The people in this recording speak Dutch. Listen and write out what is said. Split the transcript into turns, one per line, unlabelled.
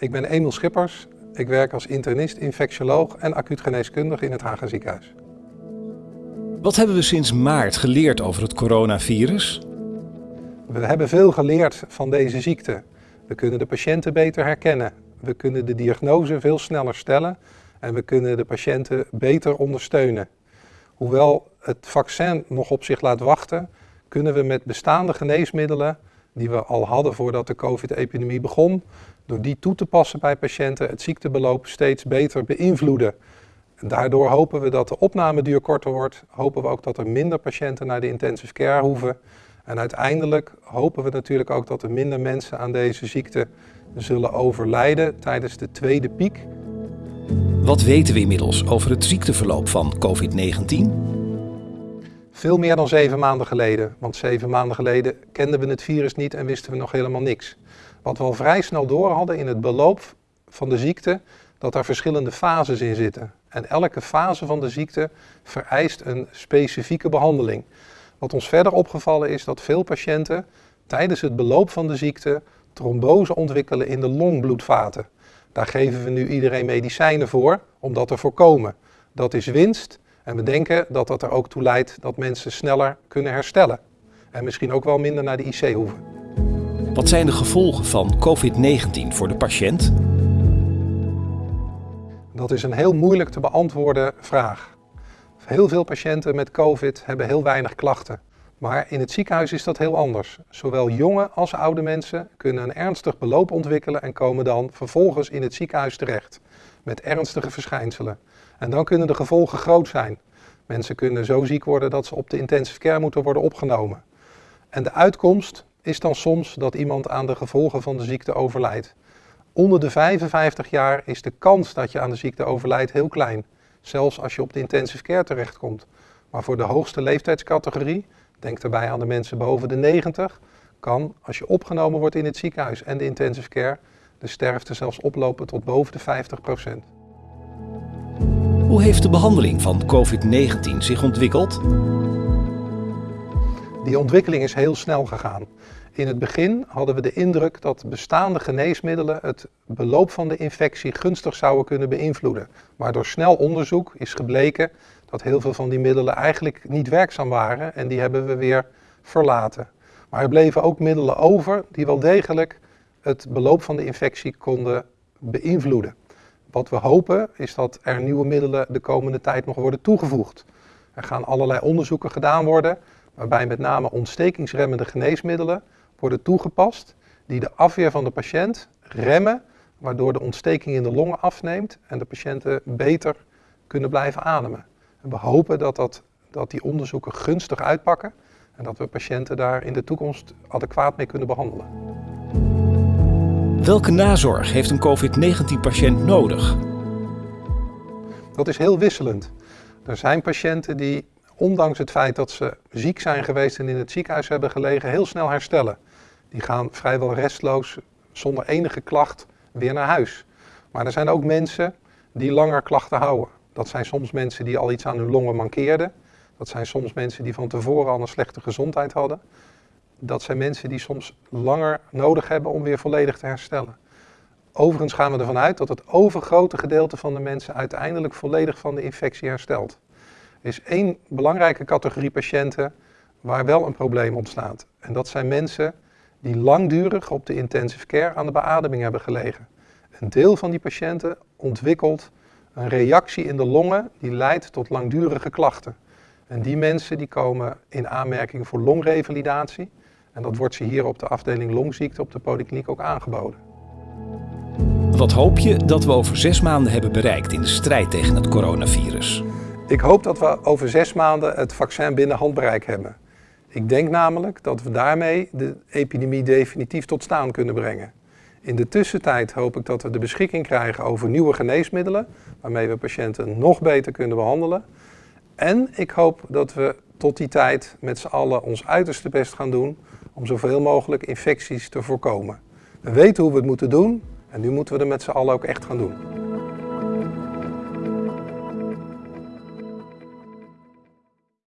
Ik ben Emil Schippers. Ik werk als internist, infectioloog en acuut geneeskundige in het Haga ziekenhuis.
Wat hebben we sinds maart geleerd over het coronavirus?
We hebben veel geleerd van deze ziekte. We kunnen de patiënten beter herkennen. We kunnen de diagnose veel sneller stellen en we kunnen de patiënten beter ondersteunen. Hoewel het vaccin nog op zich laat wachten, kunnen we met bestaande geneesmiddelen die we al hadden voordat de COVID-epidemie begon, door die toe te passen bij patiënten het ziektebeloop steeds beter beïnvloeden. En daardoor hopen we dat de opnameduur korter wordt, hopen we ook dat er minder patiënten naar de intensive care hoeven. En uiteindelijk hopen we natuurlijk ook dat er minder mensen aan deze ziekte zullen overlijden tijdens de tweede piek.
Wat weten we inmiddels over het ziekteverloop van COVID-19?
Veel meer dan zeven maanden geleden, want zeven maanden geleden kenden we het virus niet en wisten we nog helemaal niks. Wat we al vrij snel door hadden in het beloop van de ziekte, dat er verschillende fases in zitten. En elke fase van de ziekte vereist een specifieke behandeling. Wat ons verder opgevallen is dat veel patiënten tijdens het beloop van de ziekte trombose ontwikkelen in de longbloedvaten. Daar geven we nu iedereen medicijnen voor om dat te voorkomen. Dat is winst en we denken dat dat er ook toe leidt dat mensen sneller kunnen herstellen. En misschien ook wel minder naar de IC hoeven.
Wat zijn de gevolgen van COVID-19 voor de patiënt?
Dat is een heel moeilijk te beantwoorden vraag. Heel veel patiënten met COVID hebben heel weinig klachten. Maar in het ziekenhuis is dat heel anders. Zowel jonge als oude mensen kunnen een ernstig beloop ontwikkelen en komen dan vervolgens in het ziekenhuis terecht met ernstige verschijnselen. En dan kunnen de gevolgen groot zijn. Mensen kunnen zo ziek worden dat ze op de intensive care moeten worden opgenomen. En de uitkomst is dan soms dat iemand aan de gevolgen van de ziekte overlijdt. Onder de 55 jaar is de kans dat je aan de ziekte overlijdt heel klein. Zelfs als je op de intensive care terechtkomt. Maar voor de hoogste leeftijdscategorie, denk daarbij aan de mensen boven de 90, kan als je opgenomen wordt in het ziekenhuis en de intensive care, de sterfte zelfs oplopen tot boven de 50 procent.
Hoe heeft de behandeling van COVID-19 zich ontwikkeld?
Die ontwikkeling is heel snel gegaan. In het begin hadden we de indruk dat bestaande geneesmiddelen het beloop van de infectie gunstig zouden kunnen beïnvloeden. Maar door snel onderzoek is gebleken dat heel veel van die middelen eigenlijk niet werkzaam waren en die hebben we weer verlaten. Maar er bleven ook middelen over die wel degelijk het beloop van de infectie konden beïnvloeden. Wat we hopen is dat er nieuwe middelen de komende tijd nog worden toegevoegd. Er gaan allerlei onderzoeken gedaan worden, waarbij met name ontstekingsremmende geneesmiddelen worden toegepast die de afweer van de patiënt remmen, waardoor de ontsteking in de longen afneemt en de patiënten beter kunnen blijven ademen. En we hopen dat, dat, dat die onderzoeken gunstig uitpakken en dat we patiënten daar in de toekomst adequaat mee kunnen behandelen.
Welke nazorg heeft een COVID-19-patiënt nodig?
Dat is heel wisselend. Er zijn patiënten die, ondanks het feit dat ze ziek zijn geweest en in het ziekenhuis hebben gelegen, heel snel herstellen. Die gaan vrijwel restloos, zonder enige klacht, weer naar huis. Maar er zijn ook mensen die langer klachten houden. Dat zijn soms mensen die al iets aan hun longen mankeerden. Dat zijn soms mensen die van tevoren al een slechte gezondheid hadden dat zijn mensen die soms langer nodig hebben om weer volledig te herstellen. Overigens gaan we ervan uit dat het overgrote gedeelte van de mensen uiteindelijk volledig van de infectie herstelt. Er is één belangrijke categorie patiënten waar wel een probleem ontstaat. En dat zijn mensen die langdurig op de intensive care aan de beademing hebben gelegen. Een deel van die patiënten ontwikkelt een reactie in de longen die leidt tot langdurige klachten. En die mensen die komen in aanmerking voor longrevalidatie. En dat wordt ze hier op de afdeling longziekte op de polykliniek ook aangeboden.
Wat hoop je dat we over zes maanden hebben bereikt in de strijd tegen het coronavirus?
Ik hoop dat we over zes maanden het vaccin binnen handbereik hebben. Ik denk namelijk dat we daarmee de epidemie definitief tot staan kunnen brengen. In de tussentijd hoop ik dat we de beschikking krijgen over nieuwe geneesmiddelen, waarmee we patiënten nog beter kunnen behandelen. En ik hoop dat we tot die tijd met z'n allen ons uiterste best gaan doen om zoveel mogelijk infecties te voorkomen. We weten hoe we het moeten doen en nu moeten we er met z'n allen ook echt gaan doen.